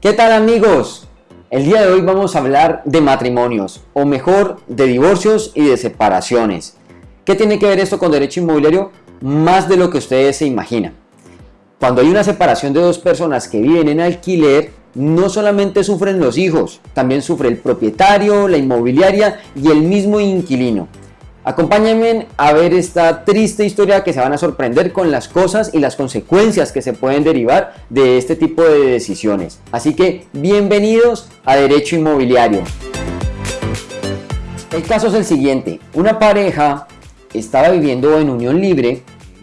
¿Qué tal amigos? El día de hoy vamos a hablar de matrimonios, o mejor, de divorcios y de separaciones. ¿Qué tiene que ver esto con derecho inmobiliario? Más de lo que ustedes se imaginan. Cuando hay una separación de dos personas que viven en alquiler, no solamente sufren los hijos, también sufre el propietario, la inmobiliaria y el mismo inquilino. Acompáñenme a ver esta triste historia que se van a sorprender con las cosas y las consecuencias que se pueden derivar de este tipo de decisiones. Así que bienvenidos a Derecho Inmobiliario. El caso es el siguiente, una pareja estaba viviendo en unión libre,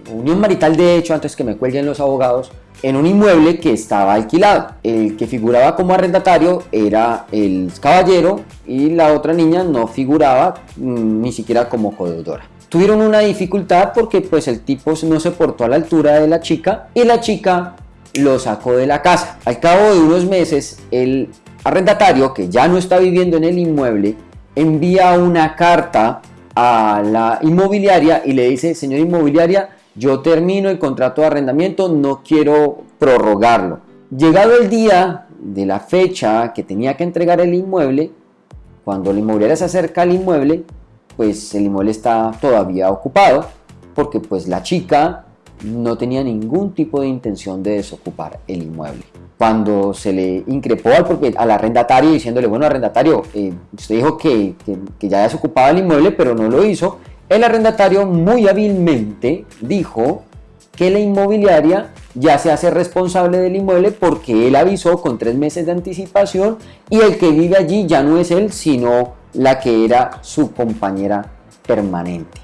unión marital de hecho antes que me cuelguen los abogados, en un inmueble que estaba alquilado. El que figuraba como arrendatario era el caballero y la otra niña no figuraba mm, ni siquiera como codeudora. Tuvieron una dificultad porque pues el tipo no se portó a la altura de la chica y la chica lo sacó de la casa. Al cabo de unos meses el arrendatario que ya no está viviendo en el inmueble envía una carta a la inmobiliaria y le dice, señor inmobiliaria, yo termino el contrato de arrendamiento, no quiero prorrogarlo. Llegado el día de la fecha que tenía que entregar el inmueble, cuando la inmobiliaria se acerca al inmueble, pues el inmueble está todavía ocupado, porque pues la chica no tenía ningún tipo de intención de desocupar el inmueble. Cuando se le increpó al, al arrendatario diciéndole, bueno arrendatario, eh, usted dijo que, que, que ya desocupaba el inmueble, pero no lo hizo, el arrendatario muy hábilmente dijo que la inmobiliaria ya se hace responsable del inmueble porque él avisó con tres meses de anticipación y el que vive allí ya no es él, sino la que era su compañera permanente.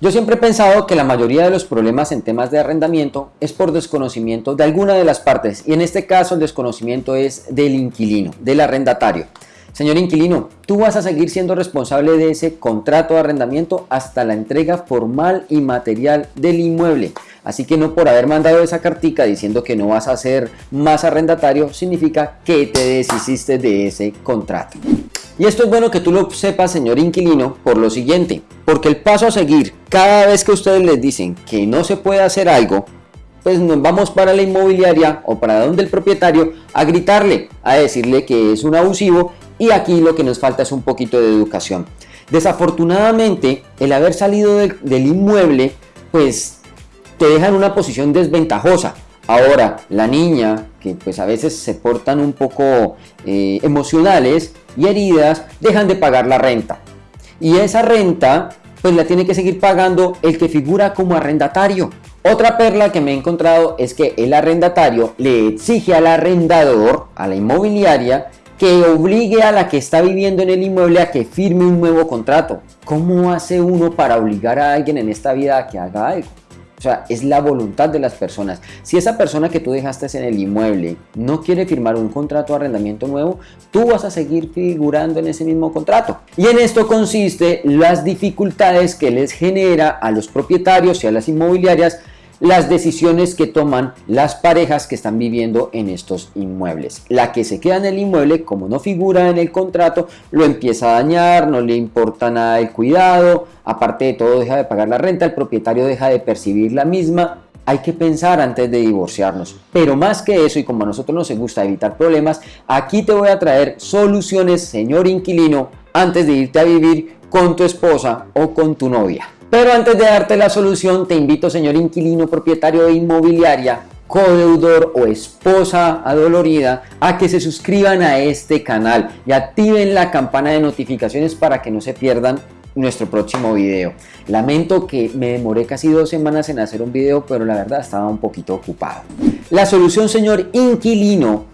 Yo siempre he pensado que la mayoría de los problemas en temas de arrendamiento es por desconocimiento de alguna de las partes y en este caso el desconocimiento es del inquilino, del arrendatario. Señor inquilino, tú vas a seguir siendo responsable de ese contrato de arrendamiento hasta la entrega formal y material del inmueble. Así que no por haber mandado esa cartica diciendo que no vas a ser más arrendatario, significa que te deshiciste de ese contrato. Y esto es bueno que tú lo sepas, señor inquilino, por lo siguiente, porque el paso a seguir, cada vez que ustedes les dicen que no se puede hacer algo, pues nos vamos para la inmobiliaria o para donde el propietario a gritarle, a decirle que es un abusivo y aquí lo que nos falta es un poquito de educación. Desafortunadamente, el haber salido del, inmueble, pues te deja en una posición desventajosa. Ahora, la niña, que pues a veces se portan un poco eh, emocionales y heridas, dejan de pagar la renta. Y esa renta, pues la tiene que seguir pagando el que figura como arrendatario. Otra perla que me he encontrado es que el arrendatario le exige al arrendador, a la inmobiliaria, que obligue a la que está viviendo en el inmueble a que firme un nuevo contrato. ¿Cómo hace uno para obligar a alguien en esta vida a que haga algo? O sea, es la voluntad de las personas. Si esa persona que tú dejaste en el inmueble no quiere firmar un contrato de arrendamiento nuevo, tú vas a seguir figurando en ese mismo contrato. Y en esto consiste las dificultades que les genera a los propietarios y a las inmobiliarias las decisiones que toman las parejas que están viviendo en estos inmuebles. La que se queda en el inmueble, como no figura en el contrato, lo empieza a dañar, no le importa nada el cuidado, aparte de todo deja de pagar la renta, el propietario deja de percibir la misma, hay que pensar antes de divorciarnos. Pero más que eso, y como a nosotros nos gusta evitar problemas, aquí te voy a traer soluciones, señor inquilino, antes de irte a vivir con tu esposa o con tu novia. Pero antes de darte la solución, te invito, señor inquilino propietario de inmobiliaria, codeudor o esposa adolorida, a que se suscriban a este canal y activen la campana de notificaciones para que no se pierdan nuestro próximo video. Lamento que me demoré casi dos semanas en hacer un video, pero la verdad estaba un poquito ocupado. La solución, señor inquilino,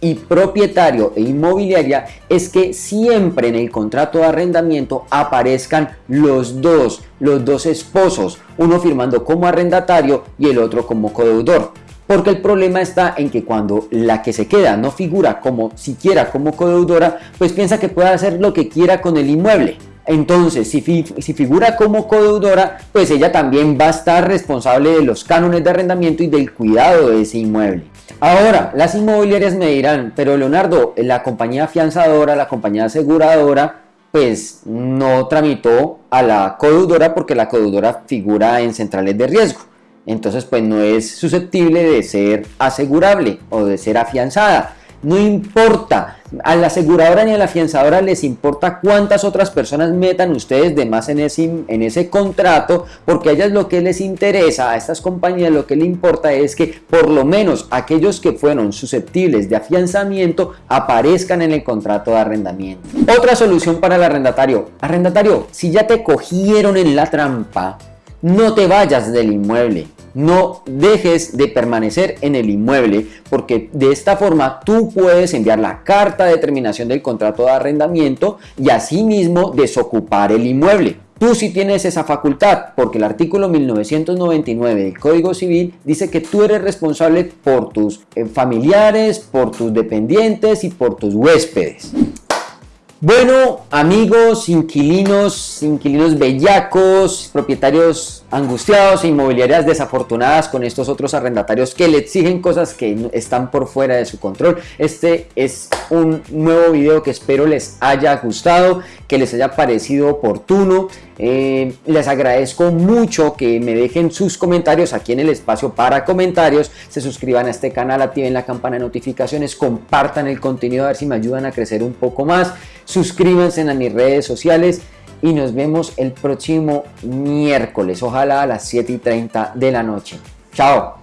y propietario e inmobiliaria es que siempre en el contrato de arrendamiento aparezcan los dos, los dos esposos, uno firmando como arrendatario y el otro como codeudor. Porque el problema está en que cuando la que se queda no figura como siquiera como codeudora, pues piensa que puede hacer lo que quiera con el inmueble. Entonces, si, figura como codeudora, pues ella también va a estar responsable de los cánones de arrendamiento y del cuidado de ese inmueble. Ahora, las inmobiliarias me dirán, pero Leonardo, la compañía fianzadora, la compañía aseguradora, pues no tramitó a la codeudora porque la codeudora figura en centrales de riesgo. Entonces, pues no es susceptible de ser asegurable o de ser afianzada. No importa, a la aseguradora ni a la afianzadora les importa cuántas otras personas metan ustedes de más en ese, en ese contrato, porque a ellas lo que les interesa, a estas compañías lo que le importa es que por lo menos aquellos que fueron susceptibles de afianzamiento aparezcan en el contrato de arrendamiento. Otra solución para el arrendatario. Arrendatario, si ya te cogieron en la trampa, no te vayas del inmueble no dejes de permanecer en el inmueble porque de esta forma tú puedes enviar la carta de terminación del contrato de arrendamiento y asimismo desocupar el inmueble. Tú sí tienes esa facultad porque el artículo 1999 del Código Civil dice que tú eres responsable por tus eh, familiares, por tus dependientes y por tus huéspedes. Bueno, amigos, inquilinos, inquilinos bellacos, propietarios angustiados e inmobiliarias desafortunadas con estos otros arrendatarios que le exigen cosas que están por fuera de su control. Este es un nuevo video que espero les haya gustado, que les haya parecido oportuno. Eh, les agradezco mucho que me dejen sus comentarios aquí en el espacio para comentarios. Se suscriban a este canal, activen la campana de notificaciones, compartan el contenido a ver si me ayudan a crecer un poco más. Suscríbanse a mis redes sociales y nos vemos el próximo miércoles, ojalá a las 7 y 30 de la noche. Chao.